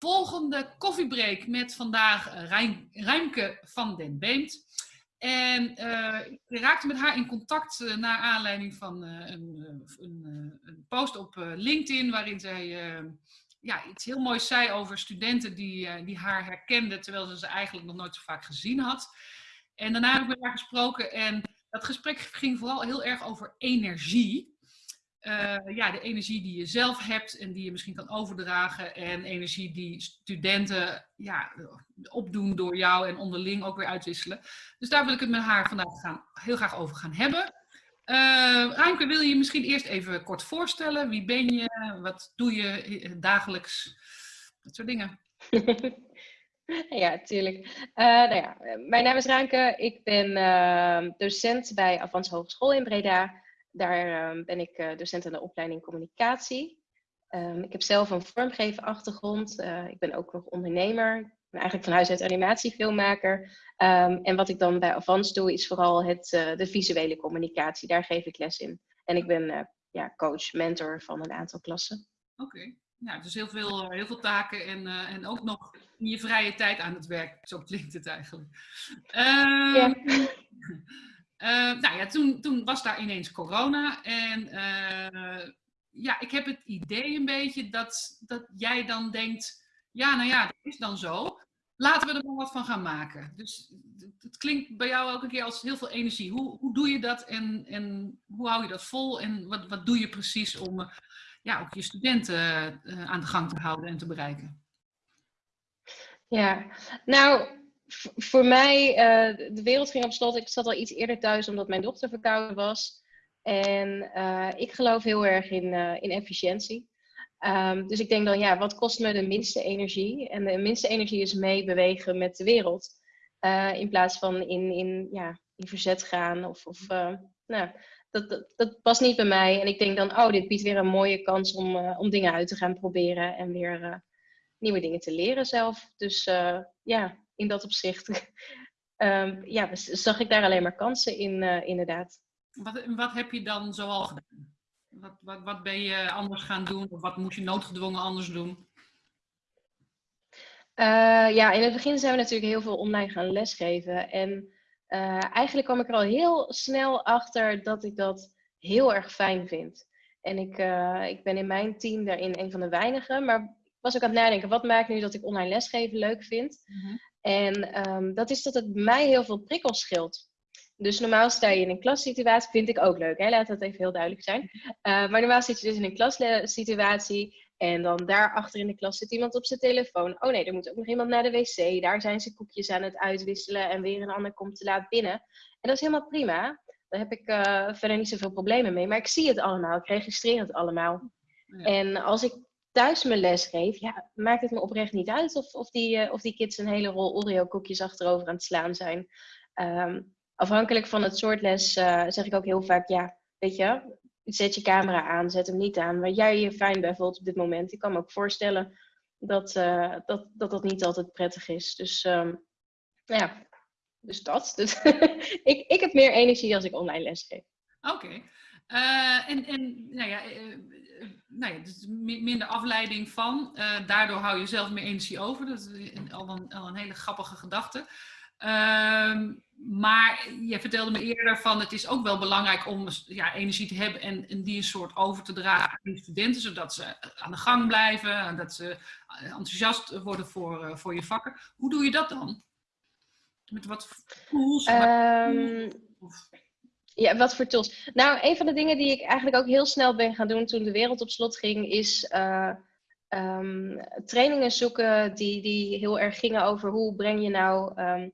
volgende koffiebreak met vandaag Rijn, Ruimke van den Beemt. En uh, ik raakte met haar in contact uh, naar aanleiding van een, een, een, post op LinkedIn, waarin zij ja, iets heel moois zei over studenten die, die haar herkenden, terwijl ze ze eigenlijk nog nooit zo vaak gezien had. En daarna heb ik met haar gesproken en dat gesprek ging vooral heel erg over energie. Uh, ja, de energie die je zelf hebt en die je misschien kan overdragen. En energie die studenten ja, opdoen door jou en onderling ook weer uitwisselen. Dus daar wil ik het met haar vandaag gaan, heel graag over gaan hebben. Uh, wil je je misschien eerst even kort voorstellen? Wie ben je? Wat doe je dagelijks? Dat soort dingen. ja, tuurlijk. Nou ja, mijn naam is Ruimke. Ik ben docent bij Avans Hogeschool in Breda. Daar um, ben ik uh, docent aan de opleiding communicatie. Um, ik heb zelf een vormgeven achtergrond. Uh, ik ben ook nog ondernemer. Ik ben eigenlijk van huis uit animatiefilmmaker. Um, en wat ik dan bij Avans doe, is vooral het, uh, de visuele communicatie. Daar geef ik les in. En ik ben ja, coach, mentor van een aantal klassen. Oké. Okay. Ja, dus heel veel, heel veel taken en, en ook nog in je vrije tijd aan het werk. Zo klinkt het eigenlijk. ja. Uh, nou ja, toen, toen was daar ineens corona. En uh, ja, ik heb het idee een beetje dat, dat jij dan denkt: ja, nou ja, dat is dan zo. Laten we er maar wat van gaan maken. Dus het klinkt bij jou een keer als heel veel energie. Hoe, hoe doe je dat en, en hoe hou je dat vol? En wat, wat doe je precies om uh, ja, ook je studenten aan de gang te houden en te bereiken? Ja, nou, voor mij, uh, de wereld ging op slot. Ik zat al iets eerder thuis omdat mijn dochter verkouden was. En uh, ik geloof heel erg in, uh, in efficiëntie. Um, dus ik denk dan, ja, wat kost me de minste energie? En de minste energie is meebewegen met de wereld. in plaats van in, in, ja, in verzet gaan. Of, of nou, dat, dat, dat, past niet bij mij. En ik denk dan, oh, dit biedt weer een mooie kans om, om dingen uit te gaan proberen. En weer nieuwe dingen te leren zelf. Dus ja, in dat opzicht um, ja, zag ik daar alleen maar kansen in, uh, inderdaad. Wat, wat heb je dan zoal gedaan? Wat, wat, wat ben je anders gaan doen? Of wat moest je noodgedwongen anders doen? Uh, ja, in het begin zijn we natuurlijk heel veel online gaan lesgeven. En uh, eigenlijk kwam ik er al heel snel achter dat ik dat heel erg fijn vind. En ik, uh, ik ben in mijn team daarin een van de weinigen. Maar was ook aan het nadenken, wat maakt nu dat ik online lesgeven leuk vind? Mm -hmm. En um, dat is dat het mij heel veel prikkels scheelt. Dus normaal sta je in een klassituatie, vind ik ook leuk, hè? laat dat even heel duidelijk zijn. Uh, maar normaal zit je dus in een klassituatie en dan daar achter in de klas zit iemand op zijn telefoon. Oh nee, er moet ook nog iemand naar de wc. Daar zijn ze koekjes aan het uitwisselen en weer een ander komt te laat binnen. En dat is helemaal prima. Daar heb ik uh, verder niet zoveel problemen mee. Maar ik zie het allemaal, ik registreer het allemaal. Ja. En als ik thuis mijn les geef, ja, maakt het me oprecht niet uit of, of, die, uh, of die kids een hele rol Oreo koekjes achterover aan het slaan zijn. Um, afhankelijk van het soort les uh, zeg ik ook heel vaak, ja, weet je, zet je camera aan, zet hem niet aan, waar jij je fijn bij voelt op dit moment. Ik kan me ook voorstellen dat uh, dat, dat, dat niet altijd prettig is. Dus um, ja, dus dat. Dus ik, ik heb meer energie als ik online les geef. Oké. En, en nou ja, nou ja, dus minder afleiding van. Uh, daardoor hou je zelf meer energie over. Dat is al een, al een hele grappige gedachte. Ehm, maar je vertelde me eerder van het is ook wel belangrijk om ja, energie te hebben en, en die een soort over te dragen aan de studenten, zodat ze aan de gang blijven en dat ze enthousiast worden voor, voor je vakken. Hoe doe je dat dan? Met wat tools? Um... Ja, wat voor tools? Nou, een van de dingen die ik eigenlijk ook heel snel ben gaan doen toen de wereld op slot ging, is uh, um, trainingen zoeken die, die heel erg gingen over hoe breng je nou um,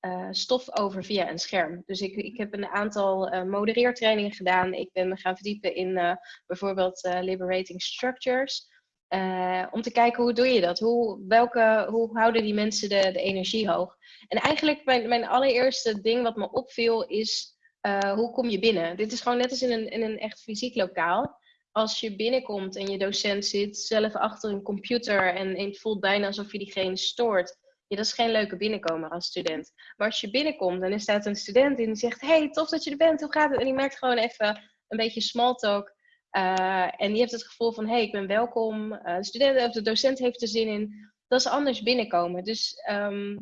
uh, stof over via een scherm. Dus ik, ik heb een aantal uh, modereertrainingen gedaan. Ik ben me gaan verdiepen in bijvoorbeeld liberating structures. om te kijken hoe doe je dat? Hoe, welke, hoe houden die mensen de, de energie hoog? En eigenlijk mijn, mijn allereerste ding wat me opviel is uh, hoe kom je binnen? Dit is gewoon net als in een, in een echt fysiek lokaal. Als je binnenkomt en je docent zit zelf achter een computer en, en het voelt bijna alsof je diegene stoort. Ja, dat is geen leuke binnenkomer als student. Maar als je binnenkomt en er staat een student in die zegt: Hey, tof dat je er bent, hoe gaat het? En die maakt gewoon even een beetje small talk. Uh, en die heeft het gevoel van: Hey, ik ben welkom. Uh, de, student, of de docent heeft er zin in. dat is anders binnenkomen. Dus ehm,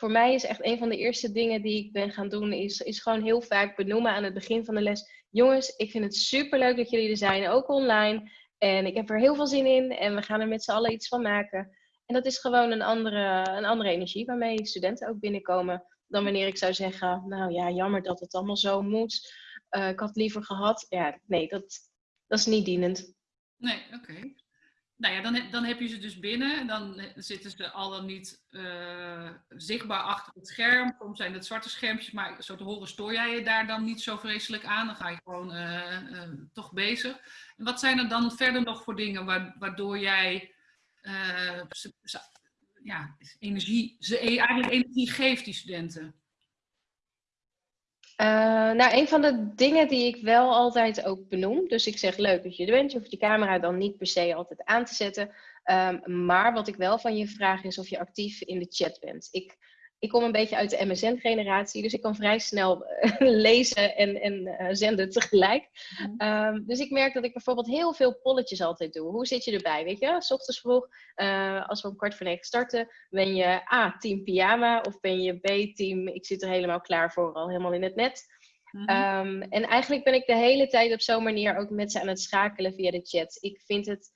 voor mij is echt een van de eerste dingen die ik ben gaan doen, is, is gewoon heel vaak benoemen aan het begin van de les. Jongens, ik vind het super leuk dat jullie er zijn, ook online. En ik heb er heel veel zin in en we gaan er met z'n allen iets van maken. En dat is gewoon een andere, een andere energie waarmee studenten ook binnenkomen. Dan wanneer ik zou zeggen, nou ja, jammer dat het allemaal zo moet. Uh, ik had liever gehad. Ja, nee, dat, dat is niet dienend. Nee, oké nou ja, dan, dan heb je ze dus binnen. Dan zitten ze al dan niet uh, zichtbaar achter het scherm. Soms zijn het zwarte schermpjes, maar zo te horen stoor jij je daar dan niet zo vreselijk aan. Dan ga je gewoon uh, uh, toch bezig. En wat zijn er dan verder nog voor dingen waardoor jij ja, energie, ze eigenlijk energie geeft, die studenten? Uh, nou, een van de dingen die ik wel altijd ook benoem, dus ik zeg leuk dat je er bent, je hoeft je camera dan niet per se altijd aan te zetten, um, maar wat ik wel van je vraag is of je actief in de chat bent. Ik ik kom een beetje uit de MSN-generatie, dus ik kan vrij snel eh, lezen en, en uh, zenden tegelijk. um, dus ik merk dat ik bijvoorbeeld heel veel polletjes altijd doe. Hoe zit je erbij, weet je? S ochtends vroeg, uh, als we om kwart voor negen starten, ben je A, team pyjama of ben je B, team ik zit er helemaal klaar voor, al helemaal in het net. Mm -hmm. um, en eigenlijk ben ik de hele tijd op zo'n manier ook met ze aan het schakelen via de chat. Ik vind het...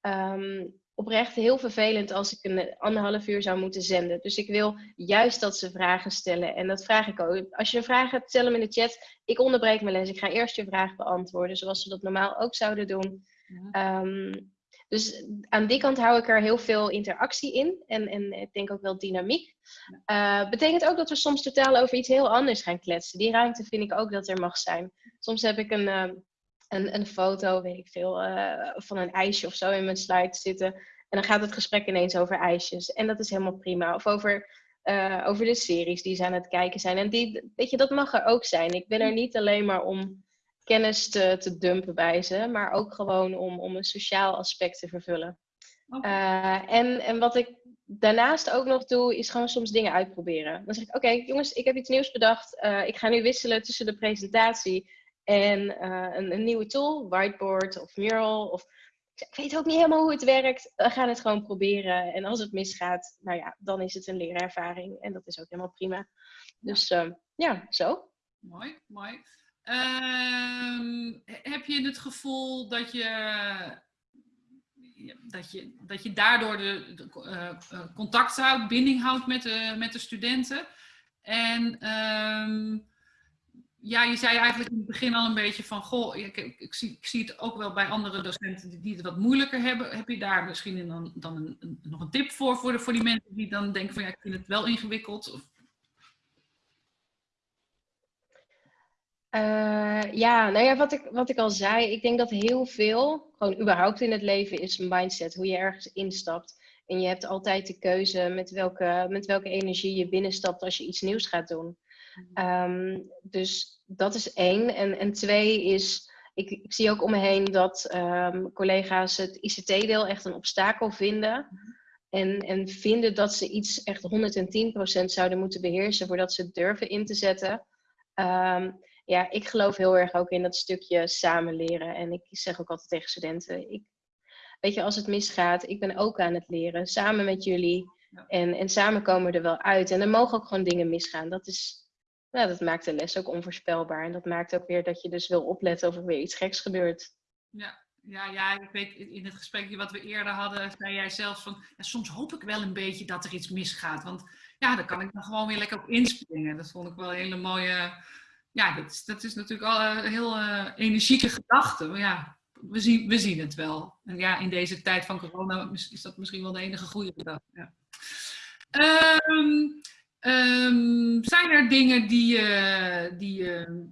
Um, oprecht heel vervelend als ik een anderhalf uur zou moeten zenden. Dus ik wil juist dat ze vragen stellen. En dat vraag ik ook. Als je een vraag hebt, stel hem in de chat. Ik onderbreek mijn les. Ik ga eerst je vraag beantwoorden, zoals ze dat normaal ook zouden doen. Ja. Um, dus aan die kant hou ik er heel veel interactie in. En, en ik denk ook wel dynamiek. Uh, betekent ook dat we soms totaal over iets heel anders gaan kletsen. Die ruimte vind ik ook dat er mag zijn. Soms heb ik een... Uh, een, een foto, weet ik veel, uh, van een ijsje of zo in mijn slide zitten. En dan gaat het gesprek ineens over ijsjes. En dat is helemaal prima. Of over, uh, over de series die ze aan het kijken zijn. En die, weet je, dat mag er ook zijn. Ik ben er niet alleen maar om kennis te, te dumpen bij ze, maar ook gewoon om, om een sociaal aspect te vervullen. Okay. Uh, en, en wat ik daarnaast ook nog doe, is gewoon soms dingen uitproberen. Dan zeg ik, oké okay, jongens, ik heb iets nieuws bedacht. Uh, ik ga nu wisselen tussen de presentatie en uh, een, een, nieuwe tool, whiteboard of mural. Of, ik weet ook niet helemaal hoe het werkt. We gaan het gewoon proberen. En als het misgaat, nou ja, dan is het een leerervaring. En dat is ook helemaal prima. Dus uh, ja, zo. Mooi, mooi. Uh, heb je het gevoel dat je, dat je, dat je daardoor de, de uh, contact houdt, binding houdt met de, met de studenten? En ehm, ja, je zei eigenlijk in het begin al een beetje van, goh, ik, ik, zie, ik zie het ook wel bij andere docenten die, die het wat moeilijker hebben. Heb je daar misschien dan, dan een, nog een tip voor, voor, de, voor die mensen die dan denken van, ja, ik vind het wel ingewikkeld? Uh, ja, nou ja, wat ik, wat ik al zei, ik denk dat heel veel, gewoon überhaupt in het leven, is een mindset, hoe je ergens instapt. En je hebt altijd de keuze met welke, met welke energie je binnenstapt als je iets nieuws gaat doen. Um, dus dat is één. En, en twee is, ik, ik zie ook om me heen dat um, collega's het ICT-deel echt een obstakel vinden. En, en vinden dat ze iets echt 110% zouden moeten beheersen voordat ze het durven in te zetten. Um, ja, ik geloof heel erg ook in dat stukje samen leren. En ik zeg ook altijd tegen studenten, ik, weet je, als het misgaat, ik ben ook aan het leren, samen met jullie. En, en samen komen we er wel uit. En er mogen ook gewoon dingen misgaan. Dat is, nou, dat maakt de les ook onvoorspelbaar. En dat maakt ook weer dat je dus wil opletten of er weer iets geks gebeurt. Ja, ja, ja, ik weet in het gesprekje wat we eerder hadden, zei jij zelfs van, ja, soms hoop ik wel een beetje dat er iets misgaat. Want ja, dan kan ik dan gewoon weer lekker op inspringen. Dat vond ik wel een hele mooie, ja, dat is, dat is natuurlijk al een heel uh, energieke gedachte. Maar ja, we zien, we zien het wel. En ja, in deze tijd van corona is dat misschien wel de enige goede gedachte. Ja. Um, Um, zijn er dingen die, uh, die,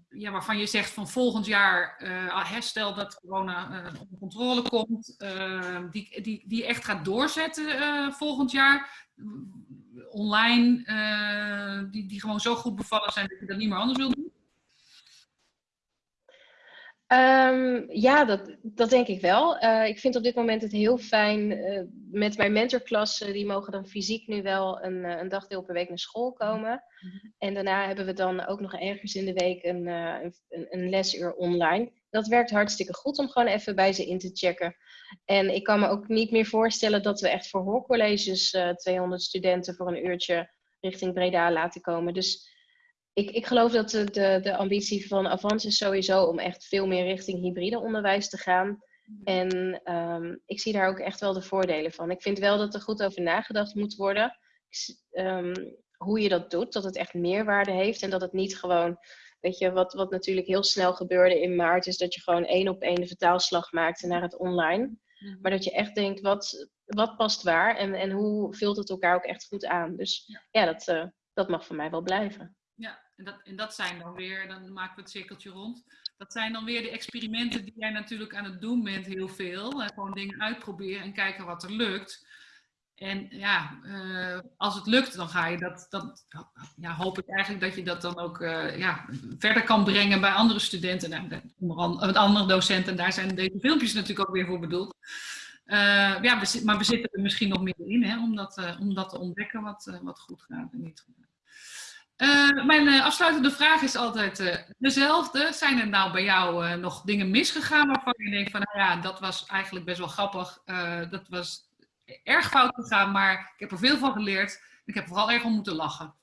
ja, waarvan je zegt van volgend jaar uh, herstel dat corona onder controle komt, ehm, die, die, die echt gaat doorzetten volgend jaar? Online, die, die gewoon zo goed bevallen zijn dat je dat niet meer anders wil doen? Um, ja, dat, dat denk ik wel. Uh, ik vind op dit moment het heel fijn uh, met mijn mentorklassen. Die mogen dan fysiek nu wel een, uh, een dagdeel per week naar school komen. Mm-hmm. En daarna hebben we dan ook nog ergens in de week een, een, een, lesuur online. Dat werkt hartstikke goed om gewoon even bij ze in te checken. En ik kan me ook niet meer voorstellen dat we echt voor hoorcolleges 200 studenten voor een uurtje richting Breda laten komen. Dus ik, ik geloof dat de, de, de ambitie van Avans is sowieso om echt veel meer richting hybride onderwijs te gaan. En um, ik zie daar ook echt wel de voordelen van. Ik vind wel dat er goed over nagedacht moet worden. Um, hoe je dat doet, dat het echt meerwaarde heeft en dat het niet gewoon, weet je, wat, wat natuurlijk heel snel gebeurde in maart, is dat je gewoon één op één de vertaalslag maakte naar het online. Mhm. Maar dat je echt denkt, wat, wat past waar en, en hoe vult het elkaar ook echt goed aan. Dus ja, dat, uh, dat mag voor mij wel blijven. Ja, en dat, en dat zijn dan weer, dan maken we het cirkeltje rond. Dat zijn dan weer de experimenten die jij natuurlijk aan het doen bent, heel veel. gewoon dingen uitproberen en kijken wat er lukt. En ja, uh, als het lukt, dan ga je dat, dat ja, hoop ik eigenlijk dat je dat dan ook uh, ja, verder kan brengen bij andere studenten, met andere docenten. Daar zijn deze filmpjes natuurlijk ook weer voor bedoeld. Ja, maar we zitten er misschien nog meer in, hè, om, dat, om dat te ontdekken wat, wat goed gaat en niet goed gaat. Uh, mijn uh, afsluitende vraag is altijd uh, dezelfde. Zijn er nou bij jou nog dingen misgegaan waarvan je denkt van, nou ja, dat was eigenlijk best wel grappig. dat was erg fout gegaan, maar ik heb er veel van geleerd. Ik heb vooral erg om moeten lachen.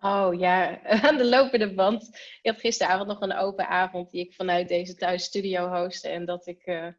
Oh ja, aan de lopende band. Ik had gisteravond nog een open avond die ik vanuit deze thuisstudio hostte. En dat ik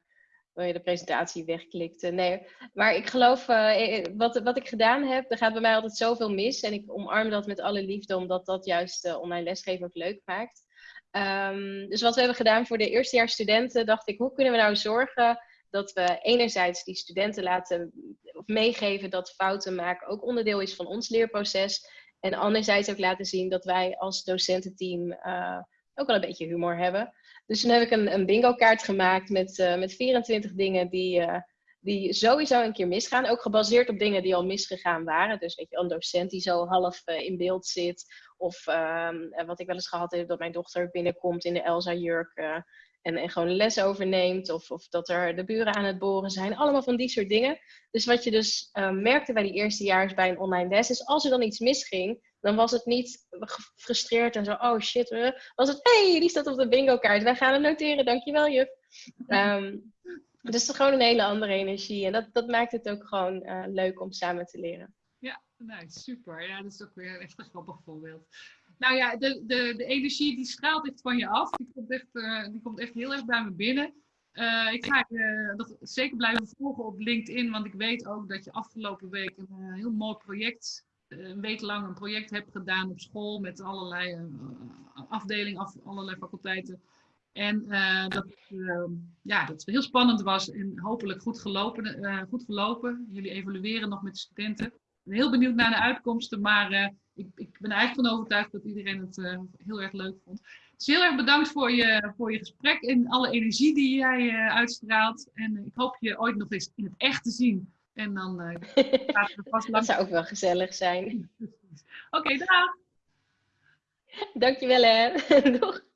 je de presentatie wegklikte. Nee, maar ik geloof, uh, wat, wat ik gedaan heb, er gaat bij mij altijd zoveel mis. En ik omarm dat met alle liefde, omdat dat juist online lesgeven ook leuk maakt. Um, dus wat we hebben gedaan voor de eerstejaarsstudenten, dacht ik, hoe kunnen we nou zorgen dat we enerzijds die studenten laten of meegeven dat fouten maken ook onderdeel is van ons leerproces. En anderzijds ook laten zien dat wij als docententeam ook wel een beetje humor hebben. Dus toen heb ik een, een bingo kaart gemaakt met, uh, met 24 dingen die, uh, die sowieso een keer misgaan. Ook gebaseerd op dingen die al misgegaan waren. Dus weet je, een docent die zo half uh, in beeld zit. Of ehm, wat ik wel eens gehad heb, dat mijn dochter binnenkomt in de Elsa-jurk en, gewoon les overneemt. Of, of dat er de buren aan het boren zijn. Allemaal van die soort dingen. Dus wat je dus merkte bij die eerstejaars bij een online les is, als er dan iets misging, dan was het niet gefrustreerd en zo, oh shit. Was het, hey, die staat op de bingo kaart. Wij gaan het noteren, dankjewel juf. Um, dus gewoon een hele andere energie. En dat, dat maakt het ook gewoon uh, leuk om samen te leren. Ja, nou, super. Ja, dat is ook weer echt een grappig voorbeeld. Nou ja, de, de, de energie die straalt echt van je af. Die komt echt, uh, die komt echt heel erg bij me binnen. Uh, ik ga uh, dat zeker blijven volgen op LinkedIn, want ik weet ook dat je afgelopen week een heel mooi project een week lang een project heb gedaan op school met allerlei afdelingen, af, allerlei faculteiten. En dat, uh, ja, dat heel spannend was en hopelijk goed gelopen, goed gelopen. Jullie evalueren nog met de studenten. Heel benieuwd naar de uitkomsten, maar ik, ik, ben eigenlijk van overtuigd dat iedereen het heel erg leuk vond. Dus heel erg bedankt voor je, voor je gesprek en alle energie die jij uitstraalt. En ik hoop je ooit nog eens in het echt te zien en dan gaat het vast lang. Dat zou ook wel gezellig zijn. Oké, okay, dag. Dankjewel hè. Doeg.